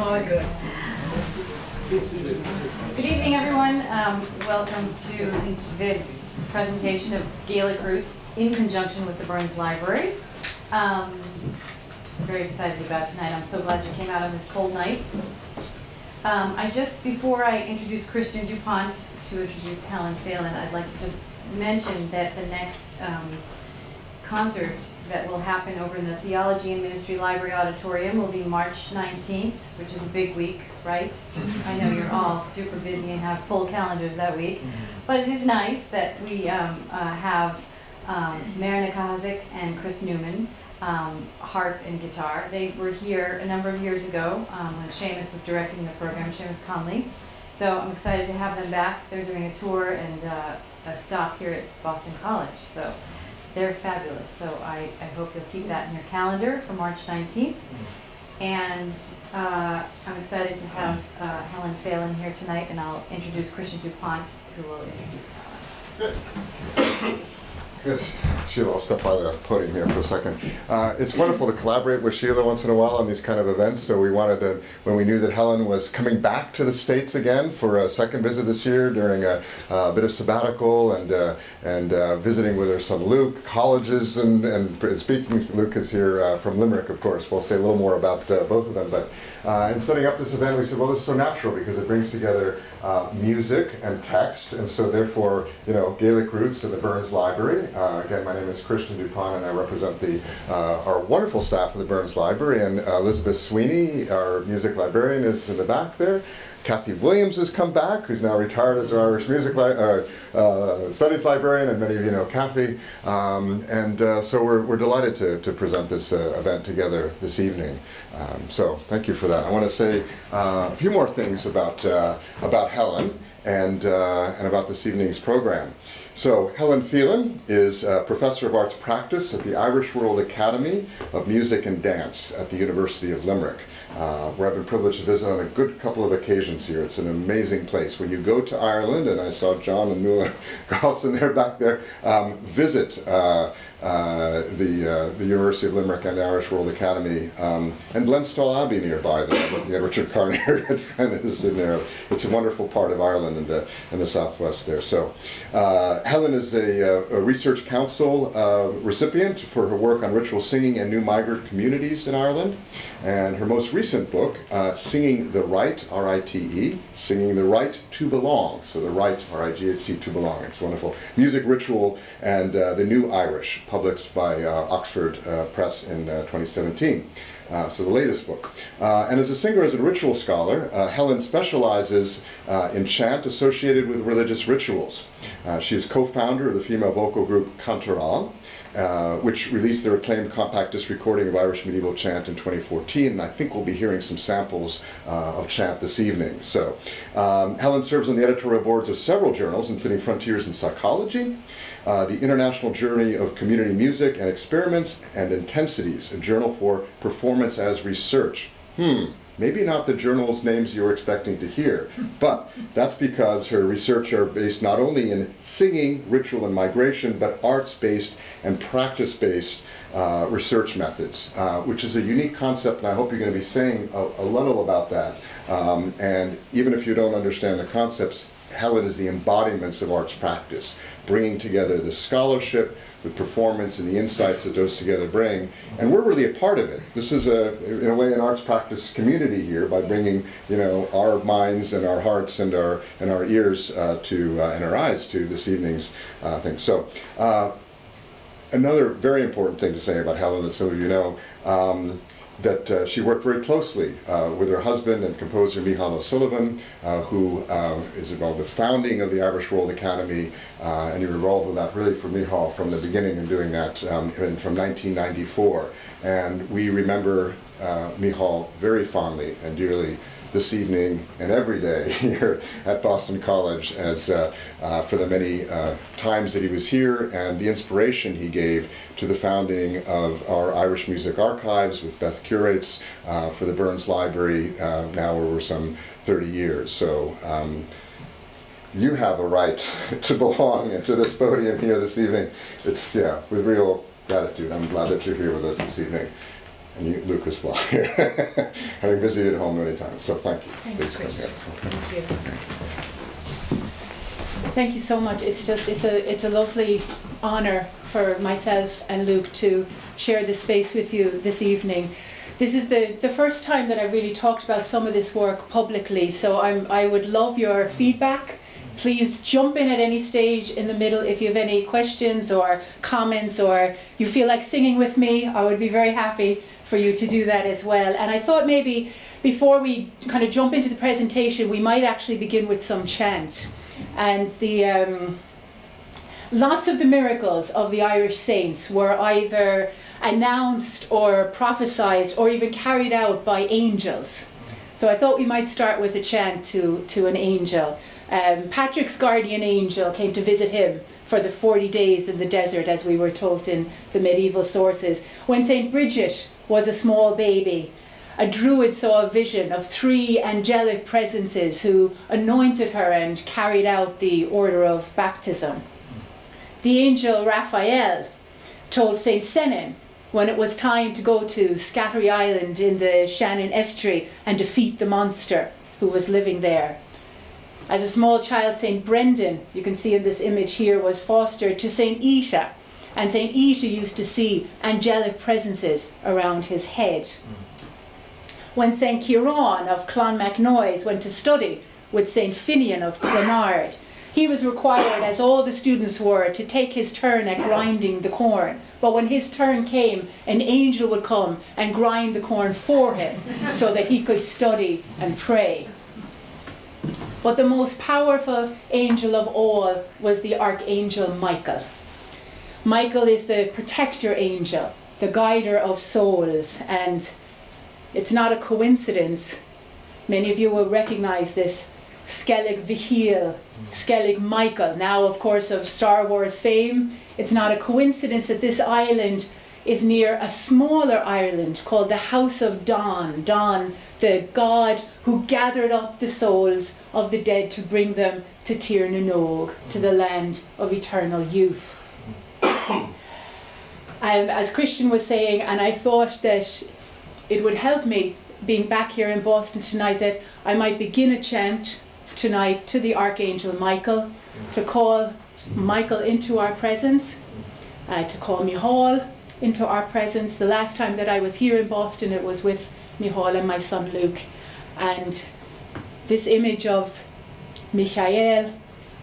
Good. Good evening, everyone. Um, welcome to this presentation of Gaelic Roots in conjunction with the Burns Library. Um, very excited about tonight. I'm so glad you came out on this cold night. Um, I just, before I introduce Christian DuPont to introduce Helen Phelan, I'd like to just mention that the next um, concert that will happen over in the Theology and Ministry Library Auditorium will be March 19th, which is a big week, right? I know you're all super busy and have full calendars that week, but it is nice that we um, uh, have um, Máire Ní Chathasaigh and Chris Newman, um, harp and guitar. They were here a number of years ago um, when Seamus was directing the program, Seamus Connolly. So I'm excited to have them back. They're doing a tour and uh, a stop here at Boston College. So they're fabulous. So I, I hope you'll keep that in your calendar for March 19th. And uh, I'm excited to have uh, Helen Phelan here tonight, and I'll introduce Christian DuPont, who will introduce Helen. Good. Sheila, I'll step by the podium here for a second. Uh, it's wonderful to collaborate with Sheila once in a while on these kind of events. So we wanted to, when we knew that Helen was coming back to the States again for a second visit this year during a, a bit of sabbatical and uh, and uh, visiting with her son Luke, colleges, and, and speaking, Luke is here uh, from Limerick, of course. We'll say a little more about uh, both of them. But uh, in setting up this event, we said, well, this is so natural because it brings together music and text. And so therefore, you know, Gaelic roots in the Burns Library. Uh, again, my name is Christian DuPont, and I represent the uh, our wonderful staff of the Burns Library. And uh, Elizabeth Sweeney, our music librarian, is in the back there. Kathy Williams has come back, who's now retired as our Irish music li uh, uh, studies librarian, and many of you know Kathy. Um, and uh, so we're, we're delighted to, to present this uh, event together this evening. Um, so thank you for that. I want to say uh, a few more things about, uh, about Helen and, and about this evening's program. So Helen Phelan is a professor of arts practice at the Irish World Academy of Music and Dance at the University of Limerick uh, where I've been privileged to visit on a good couple of occasions here. It's an amazing place. When you go to Ireland, and I saw John and Nuala Carlson there back there, um, visit uh, uh, the, uh, the University of Limerick and the Irish World Academy, um, and Glenstal Abbey nearby there, looking at Richard Carnier is in there. It's a wonderful part of Ireland in the, in the southwest there. So uh, Helen is a, uh, a Research Council uh, recipient for her work on ritual singing and new migrant communities in Ireland. And her most recent book, Singing the Rite, R-I-T-E, Singing the Rite to Belong. So the right, R-I-G-H-T, to belong. It's wonderful. Music, ritual, and the new Irish published by uh, Oxford uh, Press in uh, 2017. Uh, so the latest book. Uh, and as a singer, as a ritual scholar, uh, Helen specializes in chant associated with religious rituals. she is co-founder of the female vocal group Cantoral, which released their acclaimed compact disc recording of Irish medieval chant in 2014, and I think we'll be hearing some samples of chant this evening. So, um, Helen serves on the editorial boards of several journals, including Frontiers in Psychology, uh, the International Journal of Community Music and Experiments and Intensities, a journal for performance as research. Hmm, maybe not the journal's names you're expecting to hear, but that's because her research are based not only in singing, ritual, and migration, but arts-based and practice-based uh, research methods, uh, which is a unique concept, and I hope you're going to be saying a, a little about that. Um, and even if you don't understand the concepts, Helen is the embodiments of arts practice, bringing together the scholarship, the performance, and the insights that those together bring. And we're really a part of it. This is, a, in a way, an arts practice community here by bringing, you know, our minds and our hearts and our and our ears uh, to uh, and our eyes to this evening's uh, thing. So. Uh, another very important thing to say about Helen that some of you know, um, that uh, she worked very closely uh, with her husband and composer Micheál O'Sullivan, uh, who uh, is involved in the founding of the Irish World Academy, uh, and you were involved with that really for Micheál from the beginning and doing that um, from 1994. And we remember uh, Micheál very fondly and dearly this evening and every day here at Boston College as uh, uh, for the many uh, times that he was here and the inspiration he gave to the founding of our Irish Music Archives with Beth Curates uh, for the Burns Library uh, now over some 30 years. So um, you have a right to belong into this podium here this evening. It's, yeah, with real gratitude. I'm glad that you're here with us this evening. And you, Luke as well, having visited home many times. So thank you. Thanks, Please come here. Thank you. Thank you so much. It's just it's a it's a lovely honor for myself and Luke to share this space with you this evening. This is the, the first time that I've really talked about some of this work publicly, so I'm I would love your feedback. Please jump in at any stage in the middle if you have any questions or comments or you feel like singing with me. I would be very happy for you to do that as well. And I thought maybe before we kind of jump into the presentation, we might actually begin with some chant. And the um, lots of the miracles of the Irish saints were either announced or prophesied or even carried out by angels. So I thought we might start with a chant to, to an angel. Um, Patrick's guardian angel came to visit him for the 40 days in the desert, as we were told in the medieval sources. When St. Bridget was a small baby, a druid saw a vision of three angelic presences who anointed her and carried out the order of baptism. The angel Raphael told St. Senan when it was time to go to Scattery Island in the Shannon estuary and defeat the monster who was living there. As a small child, St. Brendan, you can see in this image here, was fostered to St. Isha. And St. Isha used to see angelic presences around his head. Mm. When St. Kieran of Clonmacnoise went to study with St. Finian of Clonard, he was required, as all the students were, to take his turn at grinding the corn. But when his turn came, an angel would come and grind the corn for him so that he could study and pray. But the most powerful angel of all was the archangel Michael. Michael is the protector angel, the guider of souls, and it's not a coincidence. Many of you will recognize this Skellig Mhichíl, Skellig Michael, now of course of Star Wars fame. It's not a coincidence that this island is near a smaller island called the House of Donn. Donn, the god who gathered up the souls of the dead to bring them to Tir na Nog, to the land of eternal youth. Um, as Christian was saying, and I thought that it would help me being back here in Boston tonight that I might begin a chant tonight to the Archangel Michael to call Michael into our presence, uh, to call Micheál into our presence. The last time that I was here in Boston, it was with Micheál and my son Luke. And this image of Michael,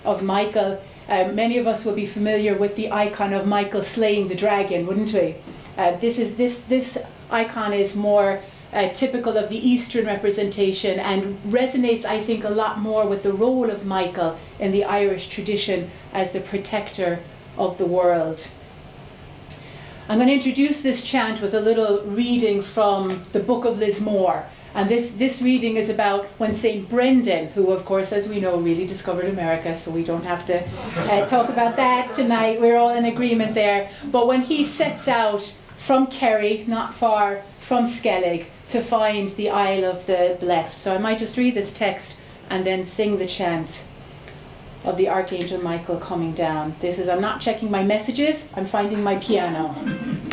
of Michael, uh, many of us will be familiar with the icon of Michael slaying the dragon, wouldn't we? Uh, this is this this icon is more uh, typical of the Eastern representation and resonates, I think, a lot more with the role of Michael in the Irish tradition as the protector of the world. I'm going to introduce this chant with a little reading from the Book of Lismore. And this, this reading is about when St. Brendan, who, of course, as we know, really discovered America, so we don't have to uh, talk about that tonight. We're all in agreement there. But when he sets out from Kerry, not far from Skellig, to find the Isle of the Blessed. So I might just read this text and then sing the chant of the Archangel Michael coming down. This is, I'm not checking my messages, I'm finding my piano.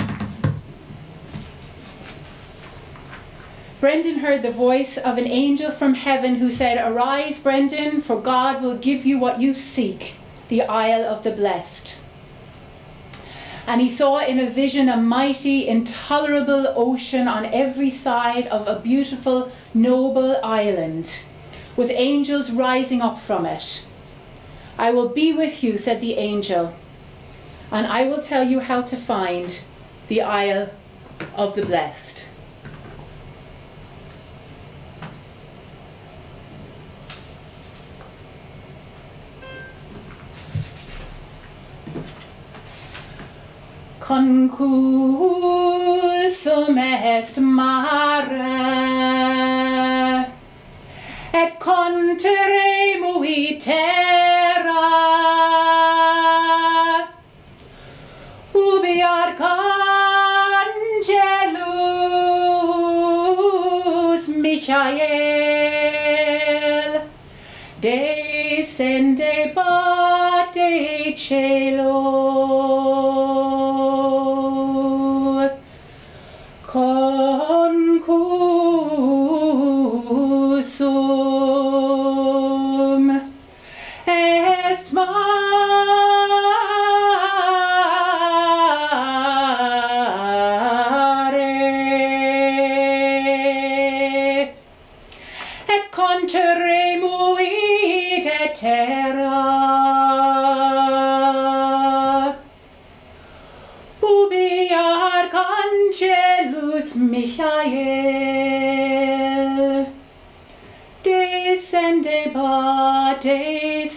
Brendan heard the voice of an angel from heaven who said, Arise, Brendan, for God will give you what you seek, the Isle of the Blessed. And he saw in a vision a mighty, intolerable ocean on every side of a beautiful, noble island, with angels rising up from it. I will be with you, said the angel, and I will tell you how to find the Isle of the Blessed. concursum est mare et contere remui terra ubi arcangelus michael descende bate celo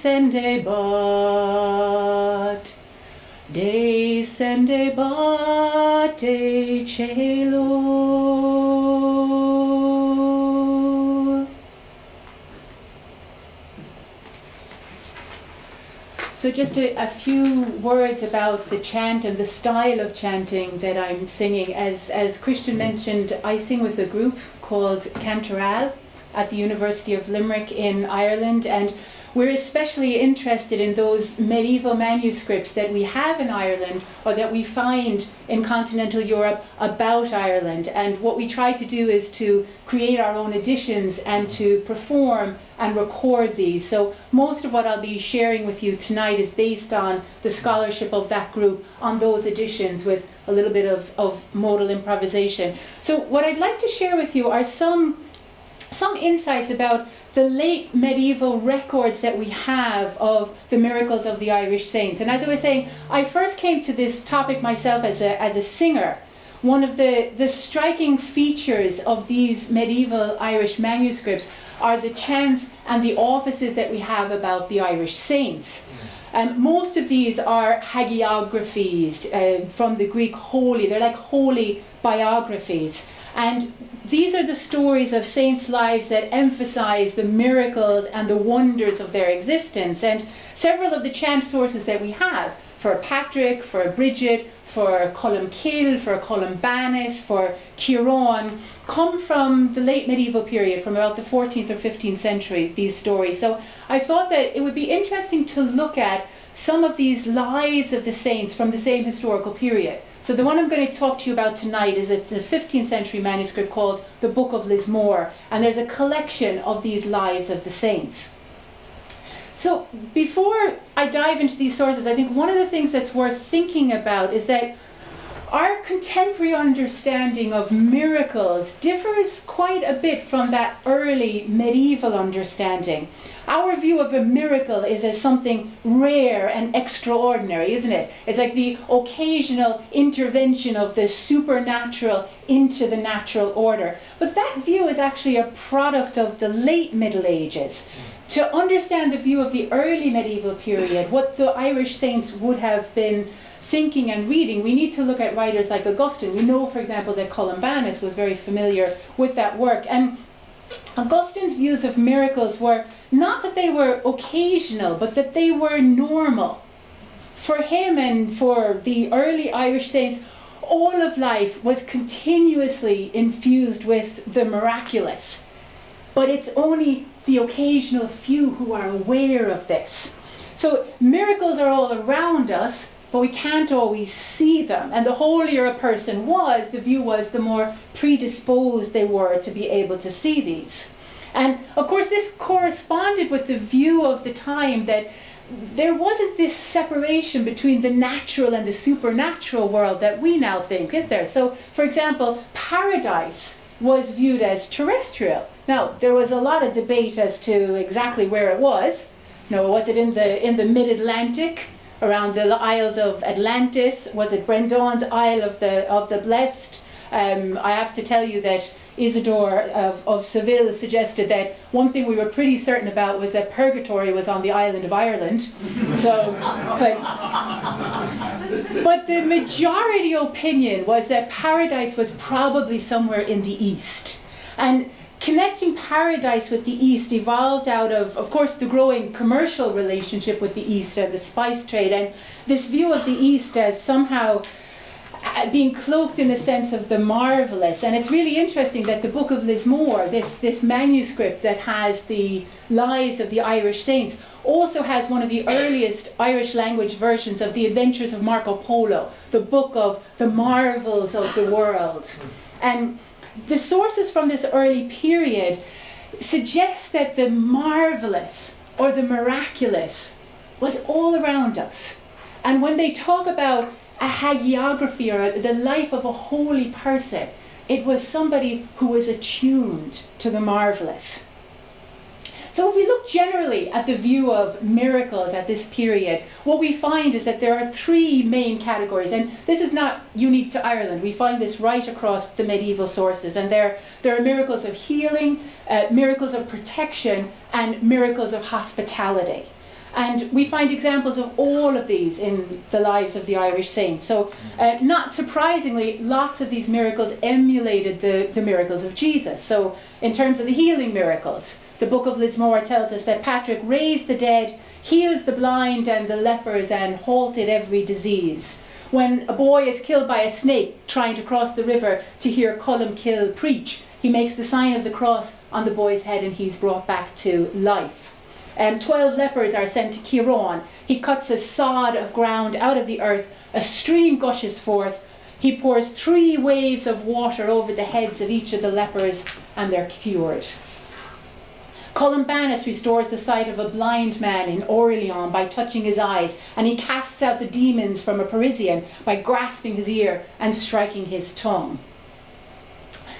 descendebat, descendebat de cielo. So just a, a few words about the chant and the style of chanting that I'm singing. As, as Christian mentioned, I sing with a group called Cantoral at the University of Limerick in Ireland and we're especially interested in those medieval manuscripts that we have in Ireland or that we find in continental Europe about Ireland. And what we try to do is to create our own editions and to perform and record these. So most of what I'll be sharing with you tonight is based on the scholarship of that group on those editions with a little bit of, of modal improvisation. So what I'd like to share with you are some some insights about the late medieval records that we have of the miracles of the Irish saints. And as I was saying, I first came to this topic myself as a, as a singer. One of the, the striking features of these medieval Irish manuscripts are the chants and the offices that we have about the Irish saints. Um, most of these are hagiographies uh, from the Greek holy. They're like holy biographies. And these are the stories of saints' lives that emphasize the miracles and the wonders of their existence. And several of the chant sources that we have for Patrick, for Bridget, for Columcille, for Columbanus, for Ciaran, come from the late medieval period, from about the 14th or 15th century, these stories. So I thought that it would be interesting to look at some of these lives of the saints from the same historical period. So the one I'm going to talk to you about tonight is a 15th century manuscript called the Book of Lismore, and there's a collection of these lives of the saints. So before I dive into these sources, I think one of the things that's worth thinking about is that our contemporary understanding of miracles differs quite a bit from that early medieval understanding. Our view of a miracle is as something rare and extraordinary, isn't it? It's like the occasional intervention of the supernatural into the natural order. But that view is actually a product of the late Middle Ages. To understand the view of the early medieval period, what the Irish saints would have been thinking and reading, we need to look at writers like Augustine. We know, for example, that Columbanus was very familiar with that work. And Augustine's views of miracles were not that they were occasional, but that they were normal. For him and for the early Irish saints, all of life was continuously infused with the miraculous. But it's only the occasional few who are aware of this. So miracles are all around us, but we can't always see them. And the holier a person was, the view was, the more predisposed they were to be able to see these. And of course, this corresponded with the view of the time that there wasn't this separation between the natural and the supernatural world that we now think, is there? So, for example, paradise was viewed as terrestrial. Now, there was a lot of debate as to exactly where it was. Know, was it in the in the mid-Atlantic? Around the Isles of Atlantis. Was it Brendan's Isle of the of the Blessed? Um, I have to tell you that Isidore of, of Seville suggested that one thing we were pretty certain about was that purgatory was on the island of Ireland. So, but, but the majority opinion was that paradise was probably somewhere in the east. And connecting paradise with the East evolved out of, of course, the growing commercial relationship with the East and the spice trade, and this view of the East as somehow uh, being cloaked in a sense of the marvelous. And it's really interesting that the Book of Lismore, this, this manuscript that has the lives of the Irish saints, also has one of the earliest Irish language versions of the Adventures of Marco Polo, the book of the marvels of the world. And the sources from this early period suggest that the marvelous or the miraculous was all around us. And when they talk about a hagiography or the life of a holy person, it was somebody who was attuned to the marvelous. So if we look generally at the view of miracles at this period, what we find is that there are three main categories, and this is not unique to Ireland. We find this right across the medieval sources, and there, there are miracles of healing, uh, miracles of protection, and miracles of hospitality. And we find examples of all of these in the lives of the Irish saints. So, uh, not surprisingly, lots of these miracles emulated the, the miracles of Jesus. So, in terms of the healing miracles, the book of Lismore tells us that Patrick raised the dead, healed the blind and the lepers, and halted every disease. When a boy is killed by a snake trying to cross the river to hear Columkill preach, he makes the sign of the cross on the boy's head and he's brought back to life. Um, Twelve lepers are sent to Kieran. He cuts a sod of ground out of the earth. A stream gushes forth. He pours three waves of water over the heads of each of the lepers, and they're cured. Columbanus restores the sight of a blind man in Orleans by touching his eyes, and he casts out the demons from a Parisian by grasping his ear and striking his tongue.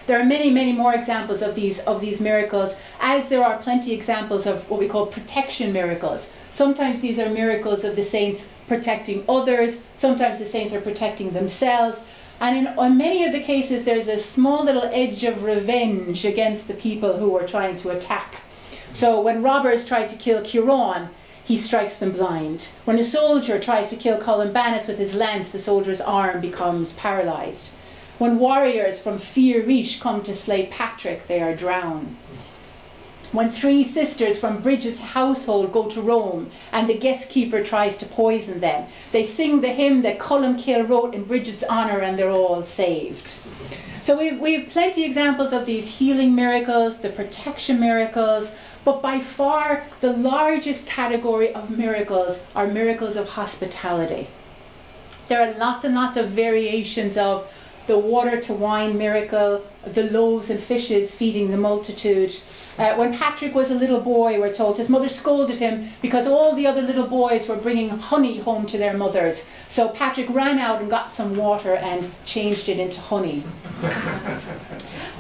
There are many, many more examples of these, of these miracles, as there are plenty examples of what we call protection miracles. Sometimes these are miracles of the saints protecting others, sometimes the saints are protecting themselves, and in on many of the cases, there's a small little edge of revenge against the people who are trying to attack. So when robbers try to kill Kieran, he strikes them blind. When a soldier tries to kill Columbanus with his lance, the soldier's arm becomes paralyzed. When warriors from Fear come to slay Patrick, they are drowned. When three sisters from Bridget's household go to Rome and the guest keeper tries to poison them, they sing the hymn that Columkill wrote in Bridget's honour and they're all saved. So we we have plenty of examples of these healing miracles, the protection miracles, but by far the largest category of miracles are miracles of hospitality. There are lots and lots of variations of the water to wine miracle, the loaves and fishes feeding the multitude. Uh, when Patrick was a little boy, we're told his mother scolded him because all the other little boys were bringing honey home to their mothers. So Patrick ran out and got some water and changed it into honey.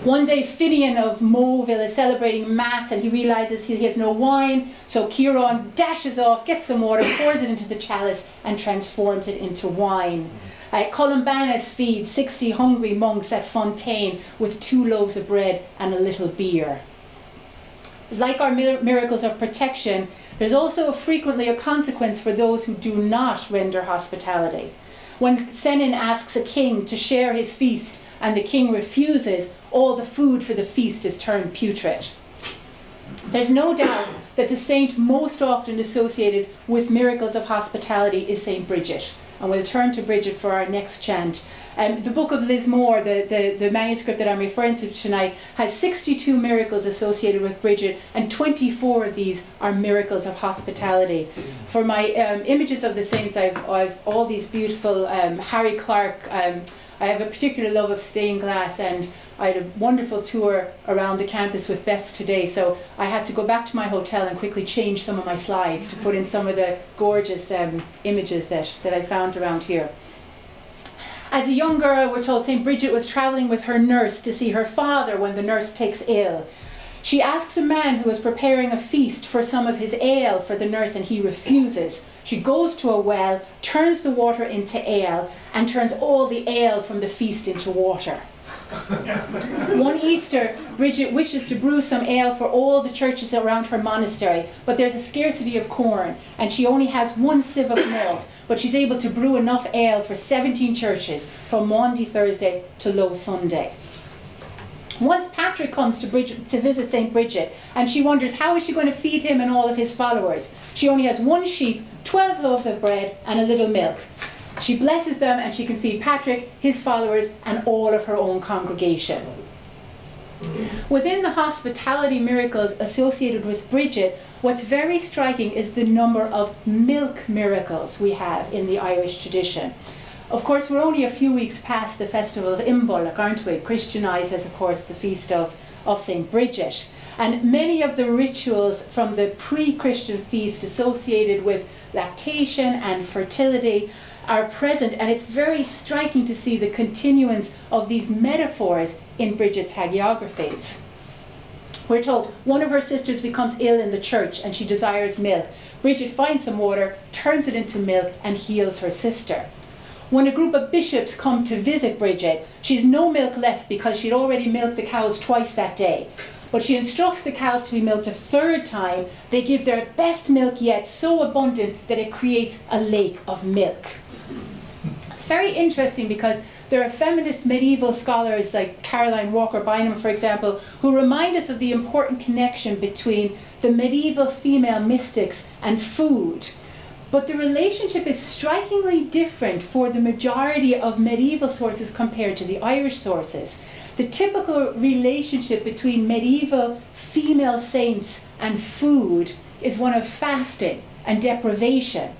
One day, Finian of Moville is celebrating Mass and he realizes he has no wine. So Kieran dashes off, gets some water, pours it into the chalice, and transforms it into wine. Uh, Columbanus feeds 60 hungry monks at Fontaine with two loaves of bread and a little beer. Like our mir- miracles of protection, there's also frequently a consequence for those who do not render hospitality. When Senan asks a king to share his feast and the king refuses, all the food for the feast is turned putrid. There's no doubt that the saint most often associated with miracles of hospitality is Saint Bridget and we'll turn to Bridget for our next chant. Um, the book of Lismore, the, the, the manuscript that I'm referring to tonight, has 62 miracles associated with Bridget, and 24 of these are miracles of hospitality. For my um, images of the saints, I've, I've all these beautiful um, Harry Clarke. Um, I have a particular love of stained glass, and I had a wonderful tour around the campus with Beth today, so I had to go back to my hotel and quickly change some of my slides to put in some of the gorgeous um, images that, that I found around here. As a young girl, we're told St. Bridget was travelling with her nurse to see her father when the nurse takes ill. She asks a man who is preparing a feast for some of his ale for the nurse, and he refuses. She goes to a well, turns the water into ale, and turns all the ale from the feast into water. One Easter, Bridget wishes to brew some ale for all the churches around her monastery, but there's a scarcity of corn, and she only has one sieve of malt, but she's able to brew enough ale for 17 churches from Maundy Thursday to Low Sunday. Once Patrick comes to, Bridget, to visit St. Bridget, and she wonders how is she going to feed him and all of his followers. She only has one sheep, 12 loaves of bread, and a little milk. She blesses them and she can feed Patrick, his followers, and all of her own congregation. Within the hospitality miracles associated with Bridget, what's very striking is the number of milk miracles we have in the Irish tradition. Of course, we're only a few weeks past the festival of Imbolc, aren't we? Christianized as, of course, the feast of, of St. Bridget. And many of the rituals from the pre Christian feast associated with lactation and fertility are present, and it's very striking to see the continuance of these metaphors in Bridget's hagiographies. We're told one of her sisters becomes ill in the church and she desires milk. Bridget finds some water, turns it into milk, and heals her sister. When a group of bishops come to visit Bridget, she's no milk left because she'd already milked the cows twice that day. But she instructs the cows to be milked a third time. They give their best milk yet, so abundant that it creates a lake of milk. It's very interesting because there are feminist medieval scholars like Caroline Walker Bynum, for example, who remind us of the important connection between the medieval female mystics and food. But the relationship is strikingly different for the majority of medieval sources compared to the Irish sources. The typical relationship between medieval female saints and food is one of fasting and deprivation.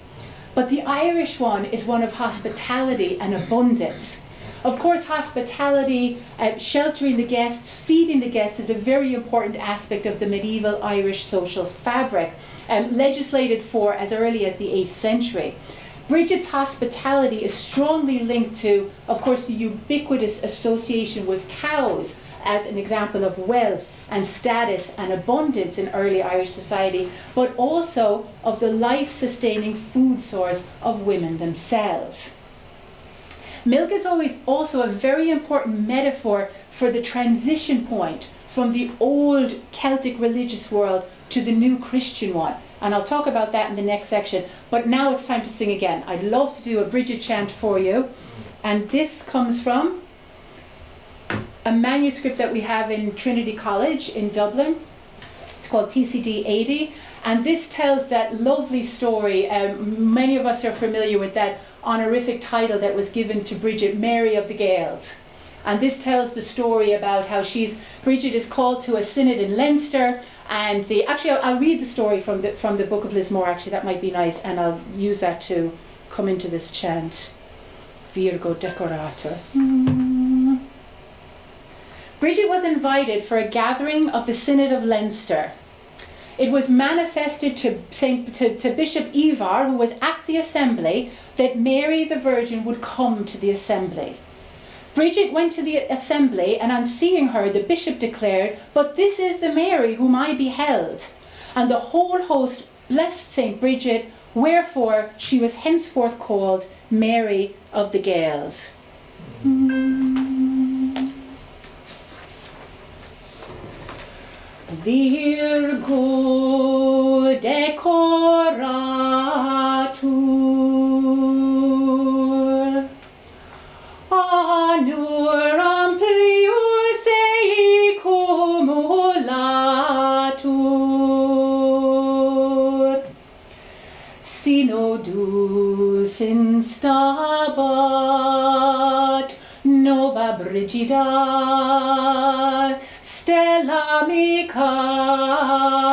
But the Irish one is one of hospitality and abundance. Of course, hospitality, uh, sheltering the guests, feeding the guests is a very important aspect of the medieval Irish social fabric, um, legislated for as early as the 8th century. Bridget's hospitality is strongly linked to, of course, the ubiquitous association with cows as an example of wealth and status and abundance in early Irish society, but also of the life sustaining food source of women themselves. Milk is always also a very important metaphor for the transition point from the old Celtic religious world to the new Christian one. And I'll talk about that in the next section. But now it's time to sing again. I'd love to do a Bridget chant for you. And this comes from a manuscript that we have in Trinity College in Dublin. It's called TCD 80. And this tells that lovely story. Um, many of us are familiar with that honorific title that was given to Bridget, Mary of the Gaels. And this tells the story about how she's Bridget is called to a synod in Leinster, and the actually I'll, I'll read the story from the from the book of Lismore. Actually, that might be nice, and I'll use that to come into this chant. Virgo decoratur. Mm. Bridget was invited for a gathering of the Synod of Leinster. It was manifested to, Saint, to, to Bishop Ibor, who was at the assembly, that Mary the Virgin would come to the assembly. Bridget went to the assembly, and on seeing her, the bishop declared, But this is the Mary whom I beheld. And the whole host blessed St. Bridget, wherefore she was henceforth called Mary of the Vir good decoratur. Anur amplius ei cumulatur Synodus instabat nova brigida. Stella micabat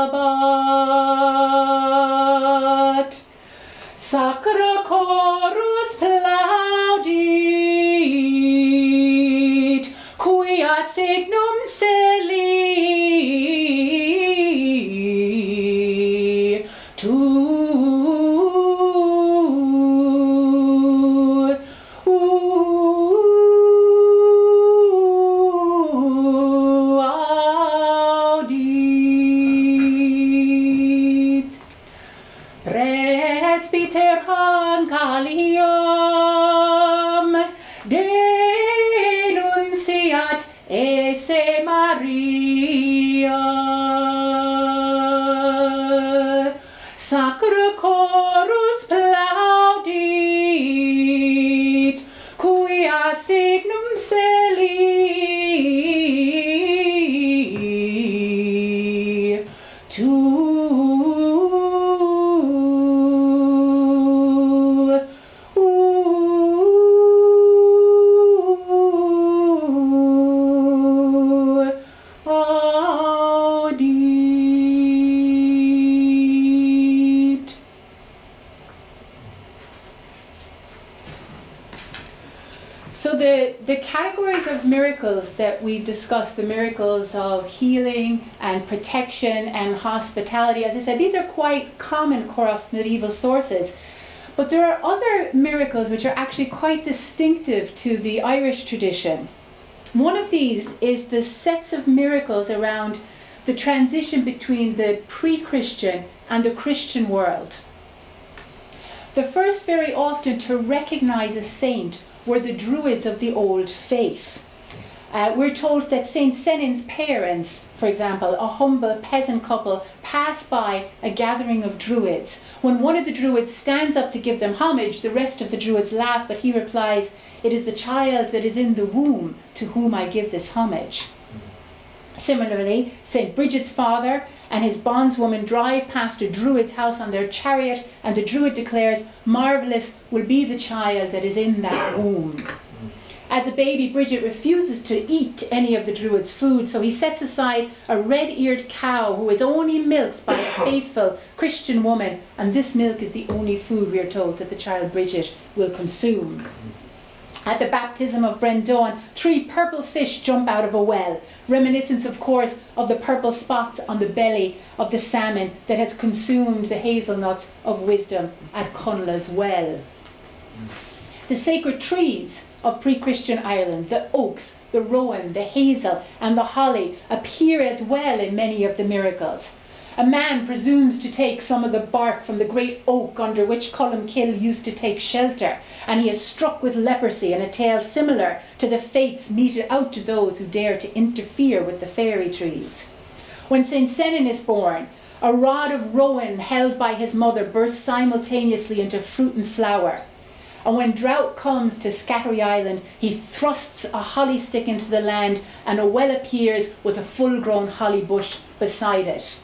the miracles of healing and protection and hospitality, as I said, these are quite common across medieval sources. But there are other miracles which are actually quite distinctive to the Irish tradition. One of these is the sets of miracles around the transition between the pre-Christian and the Christian world. The first very often to recognize a saint were the Druids of the Old Faith. Uh, we're told that St. Senan's parents, for example, a humble peasant couple, pass by a gathering of Druids. When one of the Druids stands up to give them homage, the rest of the Druids laugh, but he replies, It is the child that is in the womb to whom I give this homage. Similarly, St. Bridget's father and his bondswoman drive past a Druid's house on their chariot, and the Druid declares, Marvellous will be the child that is in that womb. As a baby, Bridget refuses to eat any of the Druid's food, so he sets aside a red eared cow who is only milked by a faithful Christian woman, and this milk is the only food, we are told, that the child Bridget will consume. At the baptism of Brendan, three purple fish jump out of a well, reminiscence, of course, of the purple spots on the belly of the salmon that has consumed the hazelnuts of wisdom at Connla's well. The sacred trees of pre-Christian Ireland, the oaks, the rowan, the hazel and the holly appear as well in many of the miracles. A man presumes to take some of the bark from the great oak under which Columkill used to take shelter, and he is struck with leprosy in a tale similar to the fates meted out to those who dare to interfere with the fairy trees. When St. Senan is born, a rod of rowan held by his mother bursts simultaneously into fruit and flower. And when drought comes to Scattery Island, he thrusts a holly stick into the land, and a well appears with a full grown holly bush beside it.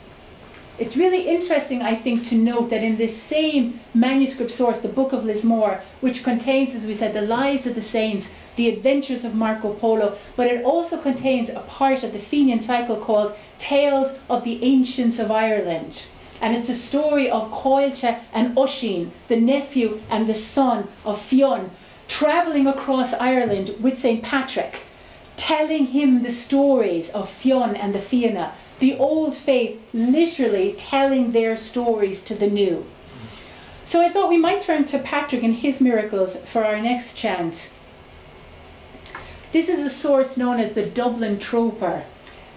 It's really interesting, I think, to note that in this same manuscript source, the Book of Lismore, which contains, as we said, the lives of the saints, the adventures of Marco Polo, but it also contains a part of the Fenian cycle called Tales of the Ancients of Ireland. And it's the story of Caoilte and Oisin, the nephew and the son of Fionn, travelling across Ireland with St. Patrick, telling him the stories of Fionn and the Fianna, the old faith literally telling their stories to the new. So I thought we might turn to Patrick and his miracles for our next chant. This is a source known as the Dublin Troper.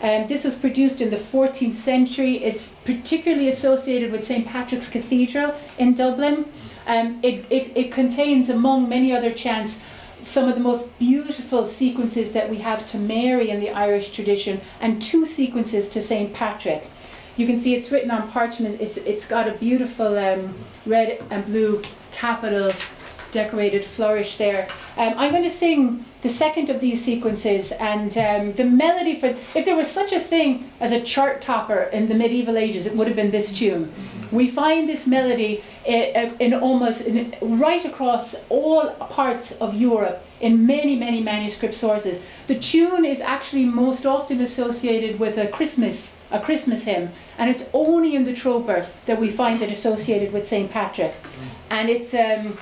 Um, this was produced in the 14th century. It's particularly associated with St. Patrick's Cathedral in Dublin. Um, it, it, it contains, among many other chants, some of the most beautiful sequences that we have to Mary in the Irish tradition and two sequences to St. Patrick. You can see it's written on parchment. It's, it's got a beautiful um, red and blue capital decorated flourish there. Um, I'm going to sing the second of these sequences and um, the melody for, if there was such a thing as a chart topper in the medieval ages, it would have been this tune. We find this melody in, in almost in, right across all parts of Europe in many, many manuscript sources. The tune is actually most often associated with a Christmas, a Christmas hymn, and it's only in the Troper that we find it associated with St. Patrick. And it's, um,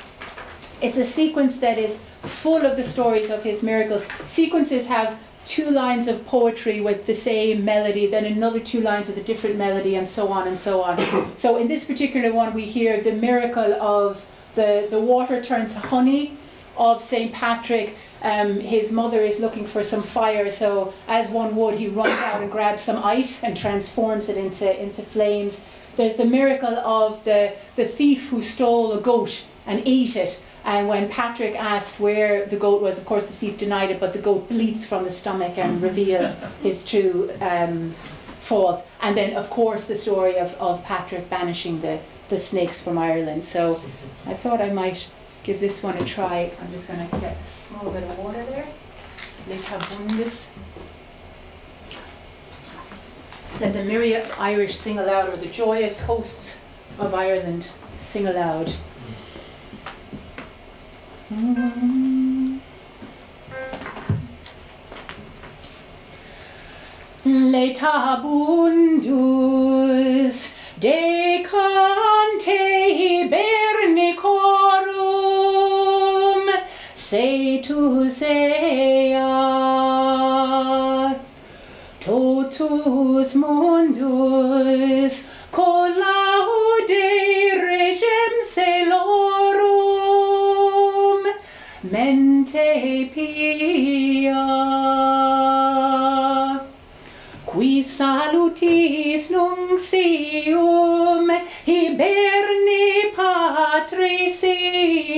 it's a sequence that is full of the stories of his miracles. Sequences have two lines of poetry with the same melody, then another two lines with a different melody, and so on and so on. so in this particular one, we hear the miracle of the, the water turns honey of St. Patrick. Um, his mother is looking for some fire, so as one would, he runs out and grabs some ice and transforms it into, into flames. There's the miracle of the, the thief who stole a goat and ate it. And when Patrick asked where the goat was, of course the thief denied it, but the goat bleats from the stomach and reveals his true um, fault. And then, of course, the story of, of Patrick banishing the, the snakes from Ireland. So I thought I might give this one a try. I'm just going to get a small bit of water there. Letabundus. Let the myriad Irish sing aloud, or the joyous hosts of Ireland sing aloud. Letabundus de cante hibernicorum setus ea totus mundus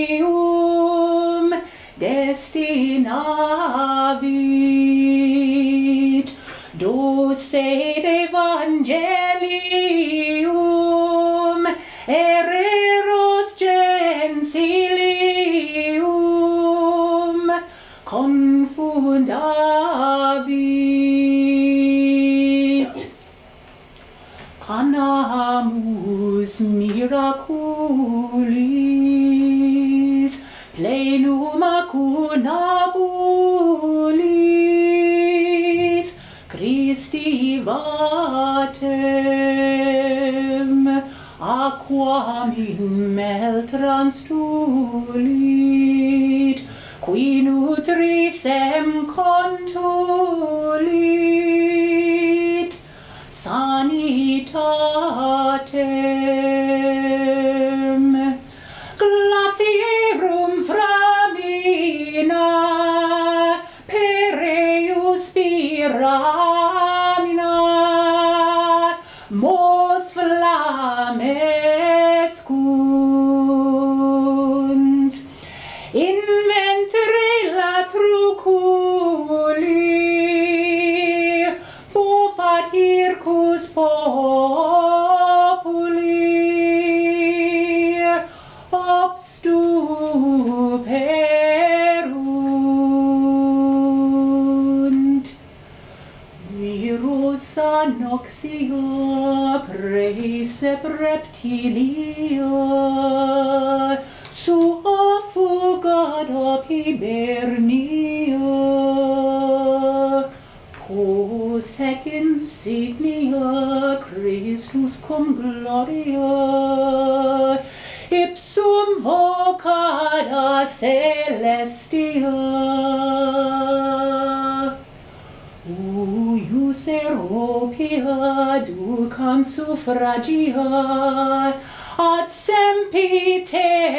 Elysium destinavit. Dulce Evangelium ereros gensilium confundavit. Canamus miraculum reverans tulit, qui nutrisem contulit, sanitatem. Glacierum framina, per eius spira, Bicep reptilio sua fugada hibernio. Post hec insignia Christus cum gloria ducam suffragia ad sempiterna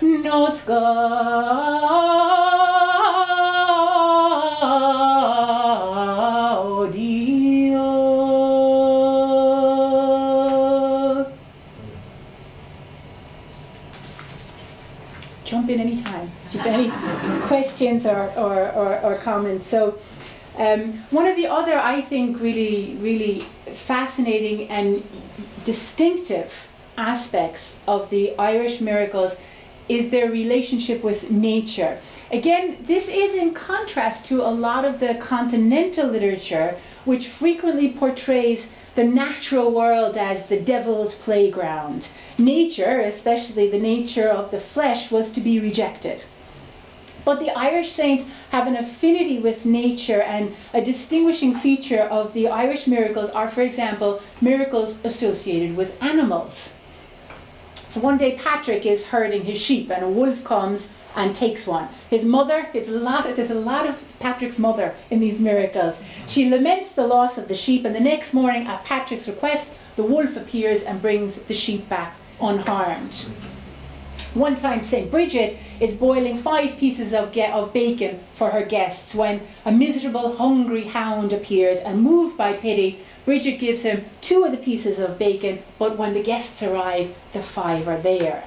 nos gaudia. Jump in anytime if you have any questions or, or, or, or comments. So, um, one of the other, I think, really, really fascinating and distinctive aspects of the Irish miracles is their relationship with nature. Again, this is in contrast to a lot of the continental literature, which frequently portrays the natural world as the devil's playground. Nature, especially the nature of the flesh, was to be rejected. But the Irish saints have an affinity with nature, and a distinguishing feature of the Irish miracles are, for example, miracles associated with animals. So one day Patrick is herding his sheep, and a wolf comes and takes one. His mother, a lot, there's a lot of Patrick's mother in these miracles. She laments the loss of the sheep, and the next morning, at Patrick's request, the wolf appears and brings the sheep back unharmed. One time, St. Bridget is boiling five pieces of, of bacon for her guests when a miserable, hungry hound appears and, moved by pity, Bridget gives him two of the pieces of bacon, but when the guests arrive, the five are there.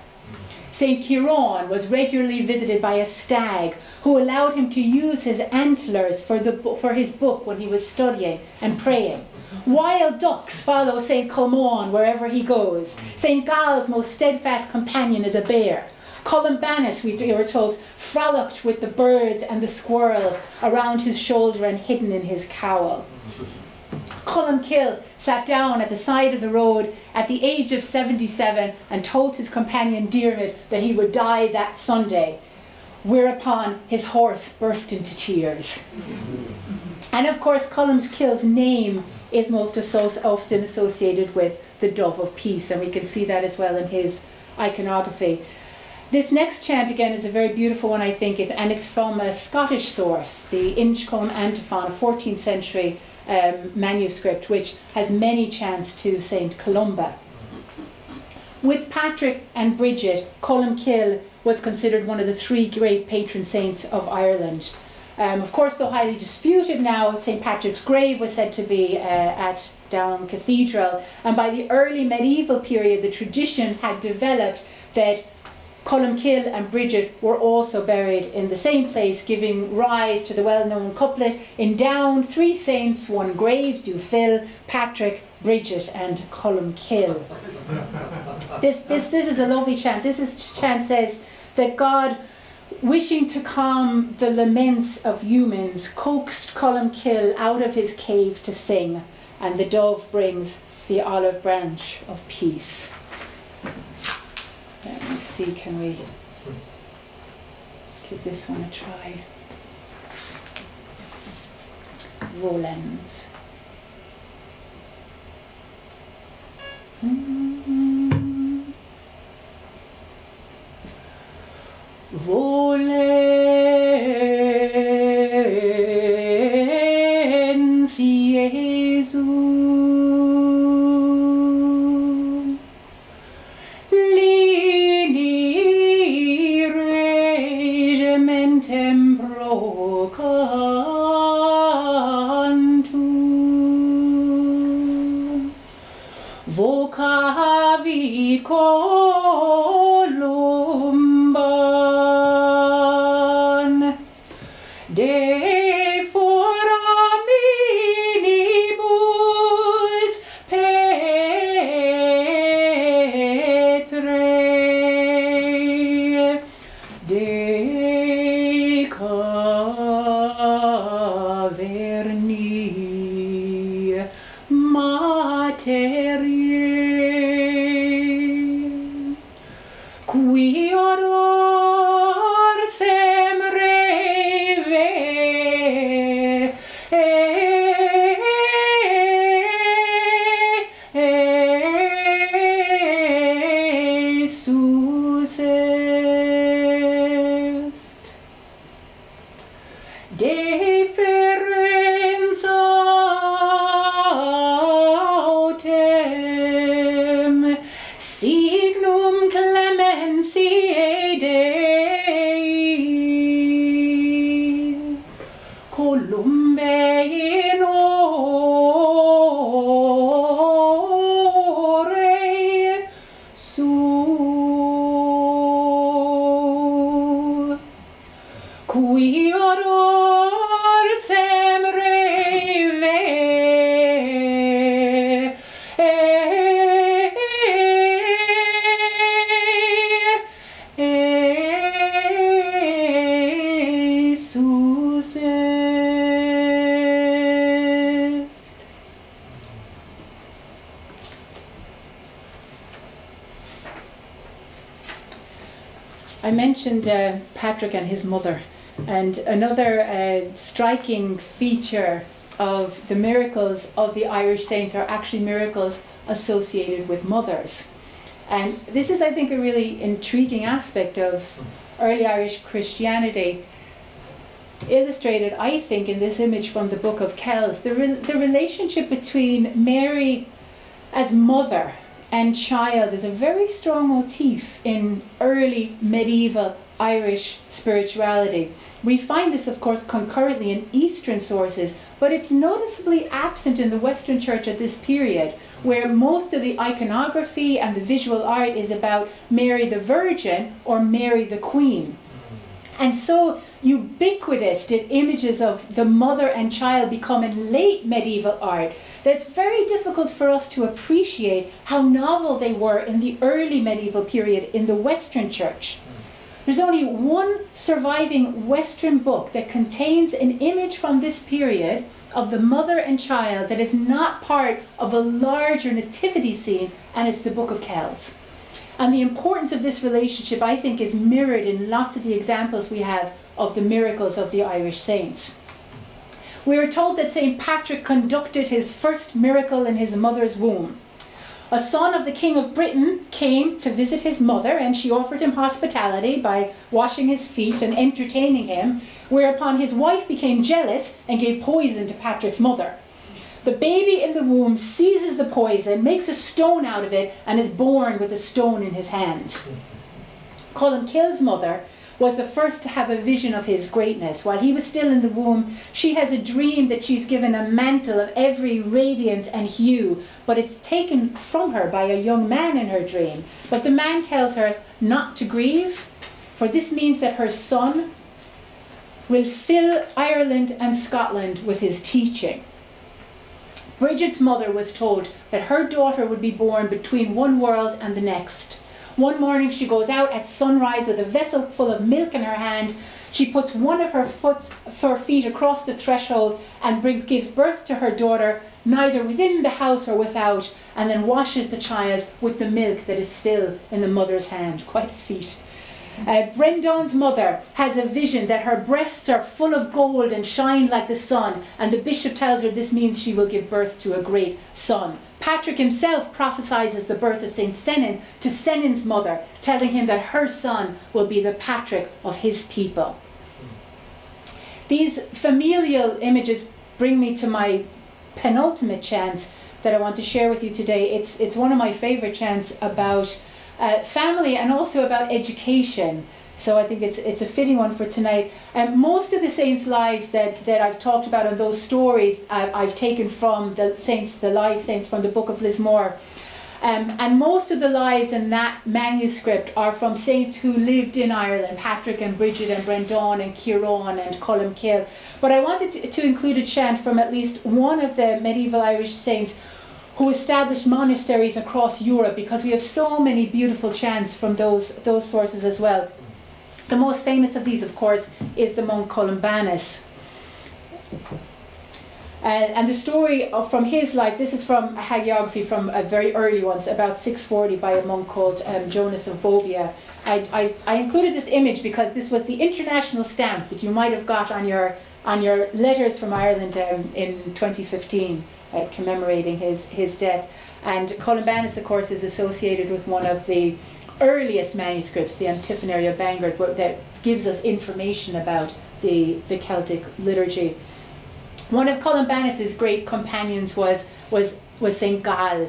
St. Kieran was regularly visited by a stag who allowed him to use his antlers for, the, for his book when he was studying and praying. Wild ducks follow St. Colman wherever he goes. St. Gall's most steadfast companion is a bear. Columbanus, we were told, frolicked with the birds and the squirrels around his shoulder and hidden in his cowl. Columkill sat down at the side of the road at the age of 77 and told his companion Diarmid that he would die that Sunday, whereupon his horse burst into tears. And of course, Columkill's name is most often associated with the dove of peace, and we can see that as well in his iconography. This next chant again is a very beautiful one, I think, and it's from a Scottish source, the Inchcolm Antiphon, a 14th century um, manuscript, which has many chants to Saint Columba. With Patrick and Bridget, Columkill was considered one of the three great patron saints of Ireland. Um, of course, though highly disputed now, St. Patrick's grave was said to be uh, at Down Cathedral, and by the early medieval period, the tradition had developed that Columkill and Bridget were also buried in the same place, giving rise to the well known couplet In Down, three saints, one grave do fill Patrick, Bridget, and Columkill. this, this, this is a lovely chant. This is, chant says that God, wishing to calm the laments of humans, coaxed Columkill out of his cave to sing, and the dove brings the olive branch of peace. Let me see, can we give this one a try? Rollens. Mm. Vou Patrick and his mother, and another uh, striking feature of the miracles of the Irish saints are actually miracles associated with mothers. And this is, I think, a really intriguing aspect of early Irish Christianity, illustrated, I think, in this image from the Book of Kells. The, re- the relationship between Mary as mother and child is a very strong motif in early medieval Irish spirituality. We find this, of course, concurrently in Eastern sources, but it's noticeably absent in the Western Church at this period, where most of the iconography and the visual art is about Mary the Virgin or Mary the Queen. And so ubiquitous did images of the mother and child become in late medieval art that it's very difficult for us to appreciate how novel they were in the early medieval period in the Western Church. There's only one surviving Western book that contains an image from this period of the mother and child that is not part of a larger nativity scene, and it's the Book of Kells. And the importance of this relationship, I think, is mirrored in lots of the examples we have of the miracles of the Irish saints. We are told that St. Patrick conducted his first miracle in his mother's womb. A son of the King of Britain came to visit his mother, and she offered him hospitality by washing his feet and entertaining him, whereupon his wife became jealous and gave poison to Patrick's mother. The baby in the womb seizes the poison, makes a stone out of it, and is born with a stone in his hand. Columkill's mother was the first to have a vision of his greatness. While he was still in the womb, she has a dream that she's given a mantle of every radiance and hue, but it's taken from her by a young man in her dream. But the man tells her not to grieve, for this means that her son will fill Ireland and Scotland with his teaching. Bridget's mother was told that her daughter would be born between one world and the next. One morning she goes out at sunrise with a vessel full of milk in her hand. She puts one of her, foot, her feet across the threshold and brings, gives birth to her daughter, neither within the house or without, and then washes the child with the milk that is still in the mother's hand. Quite a feat. Uh, Brendan's mother has a vision that her breasts are full of gold and shine like the sun, and the bishop tells her this means she will give birth to a great son. Patrick himself prophesies the birth of St. Senan to Senan's mother, telling him that her son will be the Patrick of his people. These familial images bring me to my penultimate chant that I want to share with you today. It's, it's one of my favorite chants about uh, family and also about education. So I think it's it's a fitting one for tonight. And um, most of the saints' lives that, that I've talked about and those stories I, I've taken from the saints, the live saints from the book of Lismore. Um, and most of the lives in that manuscript are from saints who lived in Ireland, Patrick and Bridget and Brendan and Kieran and Columkill. But I wanted to, to include a chant from at least one of the medieval Irish saints who established monasteries across Europe because we have so many beautiful chants from those, those sources as well. The most famous of these, of course, is the monk Columbanus. Uh, and the story of, from his life, this is from a hagiography from a very early ones, about 640 by a monk called um, Jonas of Bobbio. I, I, I, included this image because this was the international stamp that you might have got on your, on your letters from Ireland um, in 2015 uh, commemorating his, his death. And Columbanus, of course, is associated with one of the earliest manuscripts, the Antiphonary of Bangor, that gives us information about the, the Celtic liturgy. One of Columbanus's great companions was, was, was St. Gall,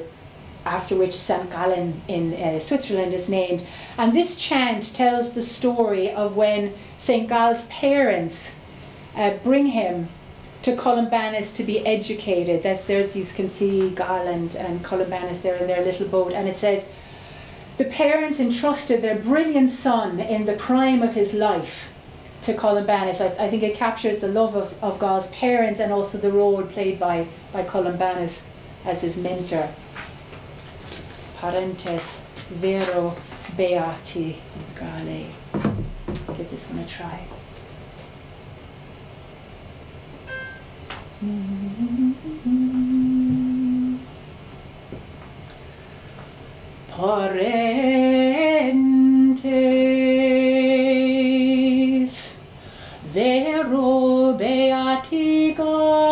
after which St. Gallen in uh, Switzerland is named. And this chant tells the story of when St. Gall's parents uh, bring him to Columbanus to be educated. That's there's you can see Garland and Columbanus there in their little boat, and it says the parents entrusted their brilliant son in the prime of his life to Columbanus. I, I think it captures the love of, of God's parents and also the role played by, by Columbanus as his mentor. Parentes vero beati Gale. Give this one a try. Parentes vero beatigo His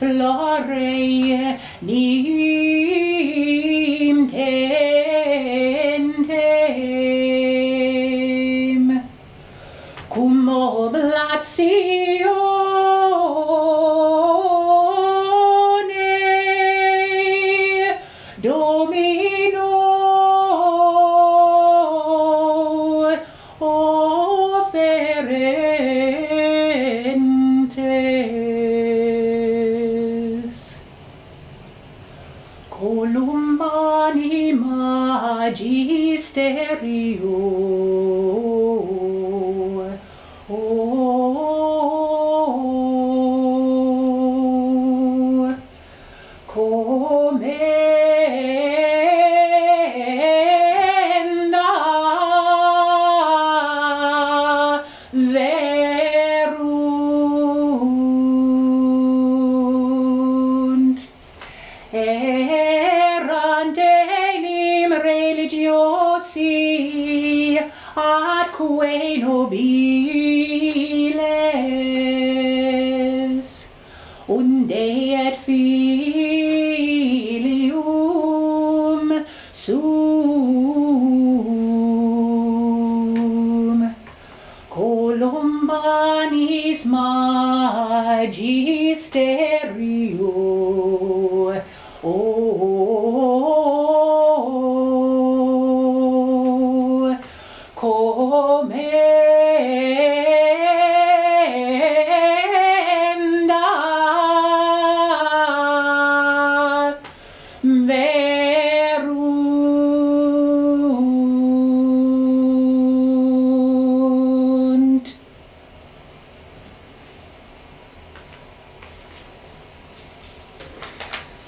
flore nim tentem cum oblatio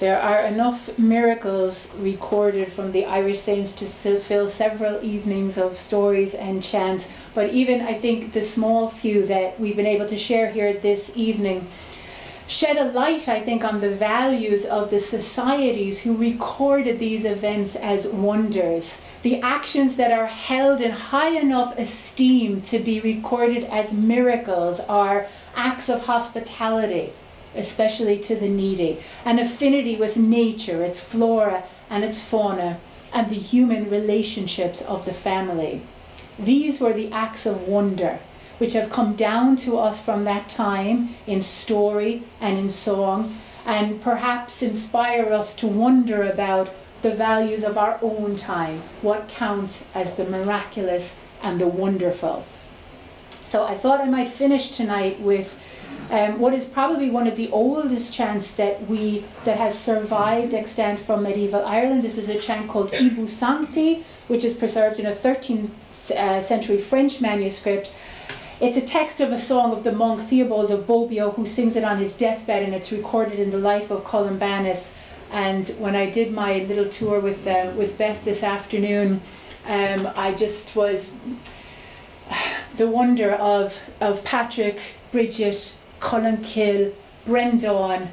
There are enough miracles recorded from the Irish saints to fill several evenings of stories and chants. But even I think the small few that we've been able to share here this evening shed a light, I think, on the values of the societies who recorded these events as wonders. The actions that are held in high enough esteem to be recorded as miracles are acts of hospitality, especially to the needy, an affinity with nature, its flora and its fauna, and the human relationships of the family. These were the acts of wonder which have come down to us from that time in story and in song, and perhaps inspire us to wonder about the values of our own time, what counts as the miraculous and the wonderful. So I thought I might finish tonight with um, what is probably one of the oldest chants that we that has survived extant from medieval Ireland. This is a chant called Ibunt Sancti, which is preserved in a 13th uh, century French manuscript it's a text of a song of the monk Theobald of Bobbio who sings it on his deathbed and it's recorded in the life of Columbanus. And when I did my little tour with, uh, with Beth this afternoon, um, I just was the wonder of, of Patrick, Bridget, Columkill, Brendan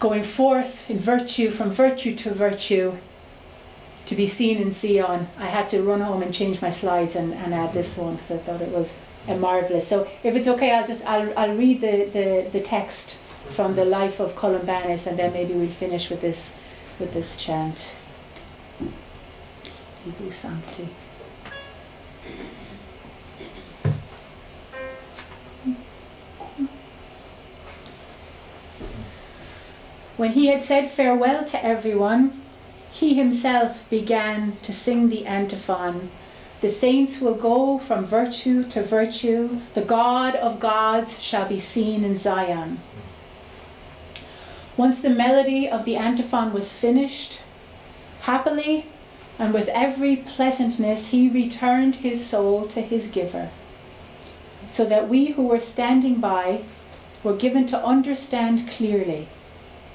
going forth in virtue, from virtue to virtue, to be seen in Sion. I had to run home and change my slides and, and add this one because I thought it was a marvelous. So if it's okay, I'll just I'll, I'll read the, the, the text from the life of Columbanus, and then maybe we'll finish with this with this chant. Ibunt Sancti. When he had said farewell to everyone, he himself began to sing the antiphon the saints will go from virtue to virtue. The God of gods shall be seen in Zion. Once the melody of the antiphon was finished, happily and with every pleasantness he returned his soul to his giver, so that we who were standing by were given to understand clearly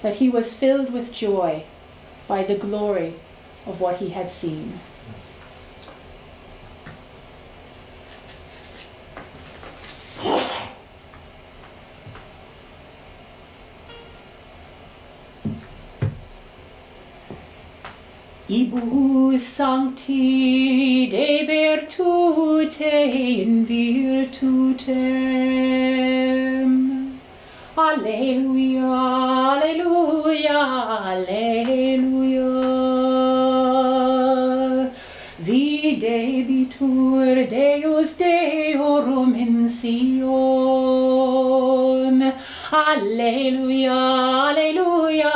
that he was filled with joy by the glory of what he had seen. Ibunt sancti de virtute in virtutem. Alleluia, alleluia, alleluia. Videbitur Deus Deorum in Sion. Alleluia, alleluia,